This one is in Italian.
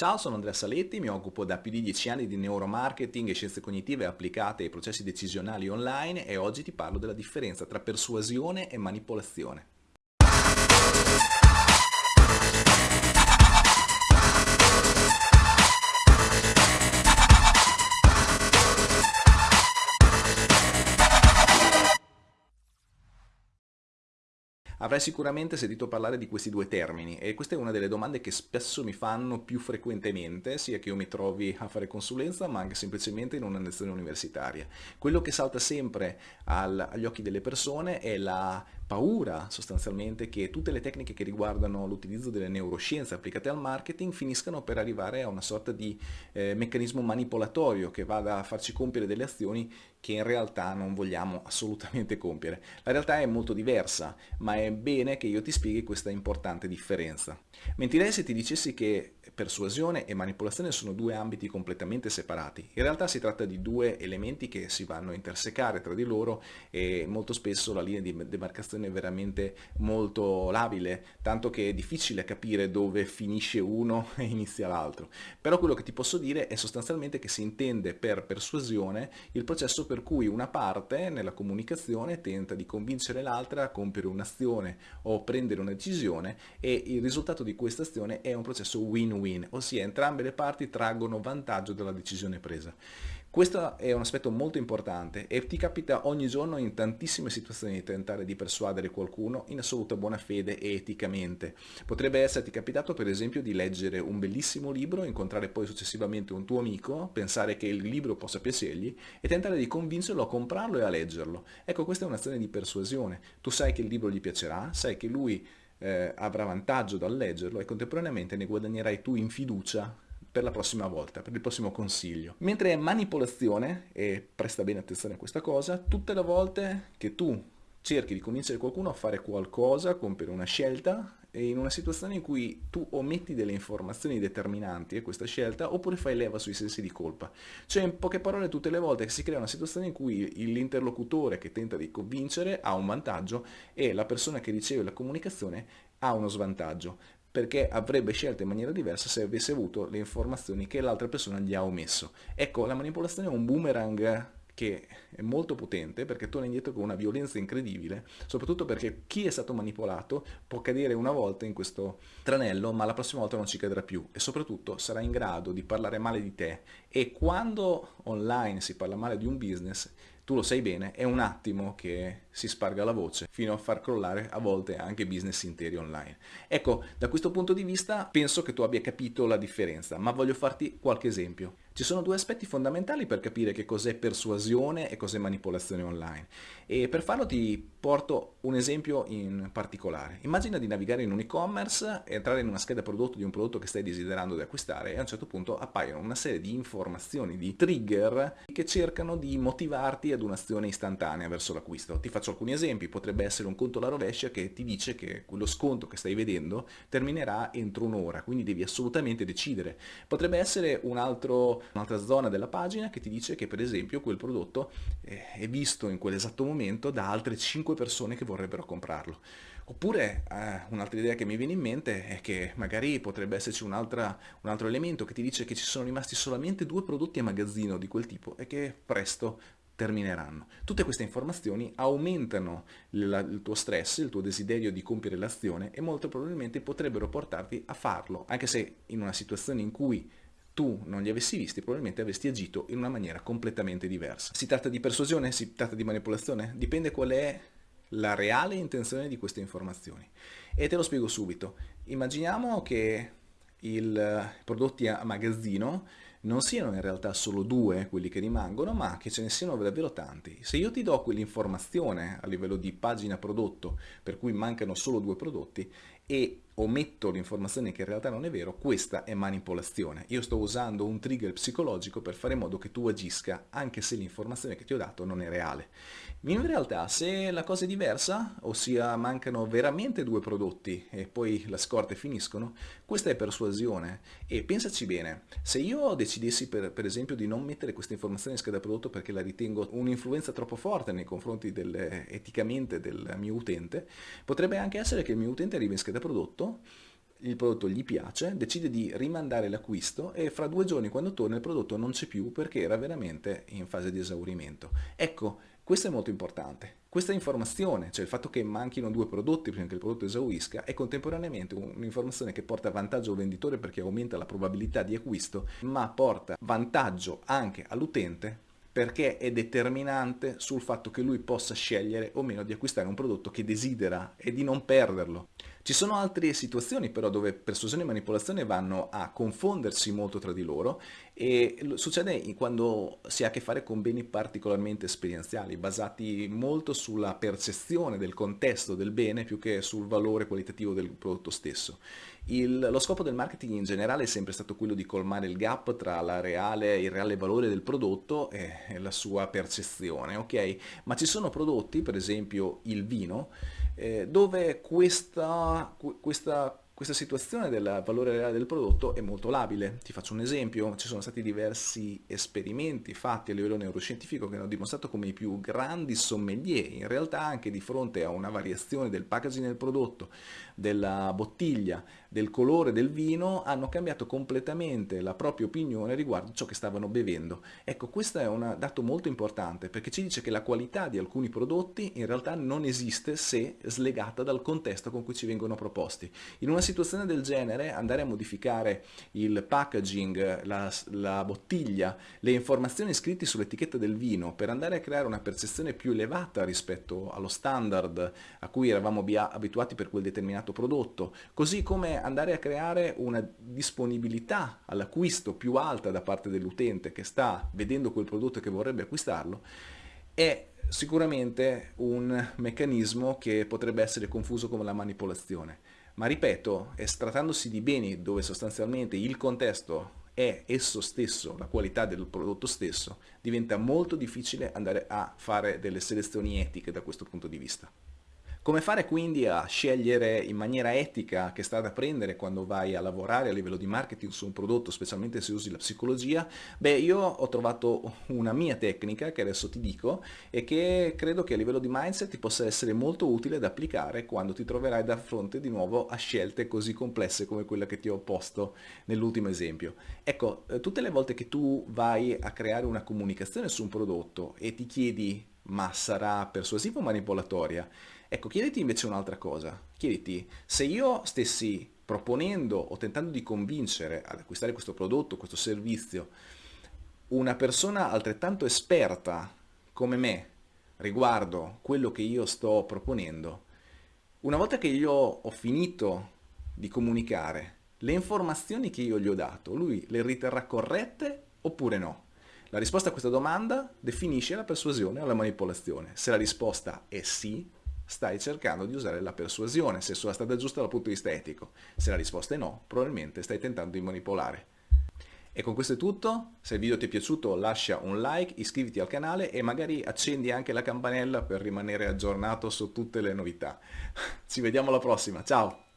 Ciao, sono Andrea Saletti, mi occupo da più di 10 anni di neuromarketing e scienze cognitive applicate ai processi decisionali online e oggi ti parlo della differenza tra persuasione e manipolazione. Avrai sicuramente sentito parlare di questi due termini e questa è una delle domande che spesso mi fanno più frequentemente, sia che io mi trovi a fare consulenza ma anche semplicemente in una lezione universitaria. Quello che salta sempre al, agli occhi delle persone è la paura sostanzialmente che tutte le tecniche che riguardano l'utilizzo delle neuroscienze applicate al marketing finiscano per arrivare a una sorta di eh, meccanismo manipolatorio che vada a farci compiere delle azioni che in realtà non vogliamo assolutamente compiere. La realtà è molto diversa, ma è bene che io ti spieghi questa importante differenza. Mentirei se ti dicessi che persuasione e manipolazione sono due ambiti completamente separati. In realtà si tratta di due elementi che si vanno a intersecare tra di loro e molto spesso la linea di demarcazione è veramente molto labile, tanto che è difficile capire dove finisce uno e inizia l'altro. Però quello che ti posso dire è sostanzialmente che si intende per persuasione il processo per cui una parte nella comunicazione tenta di convincere l'altra a compiere un'azione o prendere una decisione e il risultato di questa azione è un processo win-win win, ossia entrambe le parti traggono vantaggio dalla decisione presa. Questo è un aspetto molto importante e ti capita ogni giorno in tantissime situazioni di tentare di persuadere qualcuno in assoluta buona fede e eticamente. Potrebbe esserti capitato per esempio di leggere un bellissimo libro, incontrare poi successivamente un tuo amico, pensare che il libro possa piacergli e tentare di convincerlo a comprarlo e a leggerlo. Ecco, questa è un'azione di persuasione. Tu sai che il libro gli piacerà, sai che lui eh, avrà vantaggio dal leggerlo e contemporaneamente ne guadagnerai tu in fiducia per la prossima volta, per il prossimo consiglio. Mentre manipolazione, e presta bene attenzione a questa cosa, tutte le volte che tu cerchi di convincere qualcuno a fare qualcosa, compiere una scelta, in una situazione in cui tu ometti delle informazioni determinanti a questa scelta oppure fai leva sui sensi di colpa. Cioè in poche parole tutte le volte che si crea una situazione in cui l'interlocutore che tenta di convincere ha un vantaggio e la persona che riceve la comunicazione ha uno svantaggio perché avrebbe scelto in maniera diversa se avesse avuto le informazioni che l'altra persona gli ha omesso. Ecco, la manipolazione è un boomerang che è molto potente perché torna indietro con una violenza incredibile, soprattutto perché chi è stato manipolato può cadere una volta in questo tranello ma la prossima volta non ci cadrà più e soprattutto sarà in grado di parlare male di te e quando online si parla male di un business tu lo sai bene, è un attimo che si sparga la voce fino a far crollare a volte anche business interi online. Ecco, da questo punto di vista penso che tu abbia capito la differenza, ma voglio farti qualche esempio. Ci sono due aspetti fondamentali per capire che cos'è persuasione e cos'è manipolazione online e per farlo ti porto un esempio in particolare. Immagina di navigare in un e-commerce, entrare in una scheda prodotto di un prodotto che stai desiderando di acquistare e a un certo punto appaiono una serie di informazioni, di trigger che cercano di motivarti ad un'azione istantanea verso l'acquisto. Ti faccio alcuni esempi, potrebbe essere un conto alla rovescia che ti dice che quello sconto che stai vedendo terminerà entro un'ora, quindi devi assolutamente decidere. Potrebbe essere un un'altra zona della pagina che ti dice che per esempio quel prodotto eh, è visto in quell'esatto momento da altre 5 persone che vorrebbero comprarlo. Oppure eh, un'altra idea che mi viene in mente è che magari potrebbe esserci un, un altro elemento che ti dice che ci sono rimasti solamente due prodotti a magazzino di quel tipo e che presto termineranno. Tutte queste informazioni aumentano il, il tuo stress, il tuo desiderio di compiere l'azione e molto probabilmente potrebbero portarti a farlo, anche se in una situazione in cui tu non li avessi visti, probabilmente avresti agito in una maniera completamente diversa. Si tratta di persuasione? Si tratta di manipolazione? Dipende qual è la reale intenzione di queste informazioni. E te lo spiego subito. Immaginiamo che i prodotti a magazzino non siano in realtà solo due quelli che rimangono, ma che ce ne siano davvero tanti. Se io ti do quell'informazione a livello di pagina prodotto, per cui mancano solo due prodotti, e ometto l'informazione che in realtà non è vero, questa è manipolazione. Io sto usando un trigger psicologico per fare in modo che tu agisca anche se l'informazione che ti ho dato non è reale. In realtà se la cosa è diversa, ossia mancano veramente due prodotti e poi la scorte finiscono, questa è persuasione e pensaci bene, se io decidessi per, per esempio di non mettere questa informazione in scheda prodotto perché la ritengo un'influenza troppo forte nei confronti del, eticamente del mio utente, potrebbe anche essere che il mio utente arrivi in scheda prodotto il prodotto gli piace, decide di rimandare l'acquisto e fra due giorni quando torna il prodotto non c'è più perché era veramente in fase di esaurimento. Ecco, questo è molto importante. Questa informazione, cioè il fatto che manchino due prodotti prima che il prodotto esaurisca, è contemporaneamente un'informazione che porta vantaggio al venditore perché aumenta la probabilità di acquisto, ma porta vantaggio anche all'utente perché è determinante sul fatto che lui possa scegliere o meno di acquistare un prodotto che desidera e di non perderlo. Ci sono altre situazioni però dove persuasione e manipolazione vanno a confondersi molto tra di loro e succede quando si ha a che fare con beni particolarmente esperienziali, basati molto sulla percezione del contesto del bene più che sul valore qualitativo del prodotto stesso. Il, lo scopo del marketing in generale è sempre stato quello di colmare il gap tra reale, il reale valore del prodotto e la sua percezione, ok? Ma ci sono prodotti, per esempio il vino, eh, dove questa, questa questa situazione del valore reale del prodotto è molto labile. Ti faccio un esempio, ci sono stati diversi esperimenti fatti a livello neuroscientifico che hanno dimostrato come i più grandi sommelier, in realtà anche di fronte a una variazione del packaging del prodotto, della bottiglia, del colore del vino, hanno cambiato completamente la propria opinione riguardo ciò che stavano bevendo. Ecco, questo è un dato molto importante perché ci dice che la qualità di alcuni prodotti in realtà non esiste se slegata dal contesto con cui ci vengono proposti. In una situazione del genere andare a modificare il packaging, la, la bottiglia, le informazioni scritte sull'etichetta del vino per andare a creare una percezione più elevata rispetto allo standard a cui eravamo abituati per quel determinato prodotto, così come andare a creare una disponibilità all'acquisto più alta da parte dell'utente che sta vedendo quel prodotto e che vorrebbe acquistarlo, è sicuramente un meccanismo che potrebbe essere confuso come la manipolazione. Ma ripeto, trattandosi di beni dove sostanzialmente il contesto è esso stesso, la qualità del prodotto stesso, diventa molto difficile andare a fare delle selezioni etiche da questo punto di vista. Come fare quindi a scegliere in maniera etica che strada prendere quando vai a lavorare a livello di marketing su un prodotto, specialmente se usi la psicologia? Beh, io ho trovato una mia tecnica che adesso ti dico e che credo che a livello di mindset ti possa essere molto utile da applicare quando ti troverai da fronte di nuovo a scelte così complesse come quella che ti ho posto nell'ultimo esempio. Ecco, eh, tutte le volte che tu vai a creare una comunicazione su un prodotto e ti chiedi ma sarà persuasiva o manipolatoria? Ecco, chiediti invece un'altra cosa. Chiediti, se io stessi proponendo o tentando di convincere ad acquistare questo prodotto, questo servizio, una persona altrettanto esperta come me riguardo quello che io sto proponendo, una volta che io ho finito di comunicare le informazioni che io gli ho dato, lui le riterrà corrette oppure no? La risposta a questa domanda definisce la persuasione o la manipolazione. Se la risposta è sì, stai cercando di usare la persuasione, se sulla strada giusta dal punto di vista etico. Se la risposta è no, probabilmente stai tentando di manipolare. E con questo è tutto, se il video ti è piaciuto lascia un like, iscriviti al canale e magari accendi anche la campanella per rimanere aggiornato su tutte le novità. Ci vediamo alla prossima, ciao!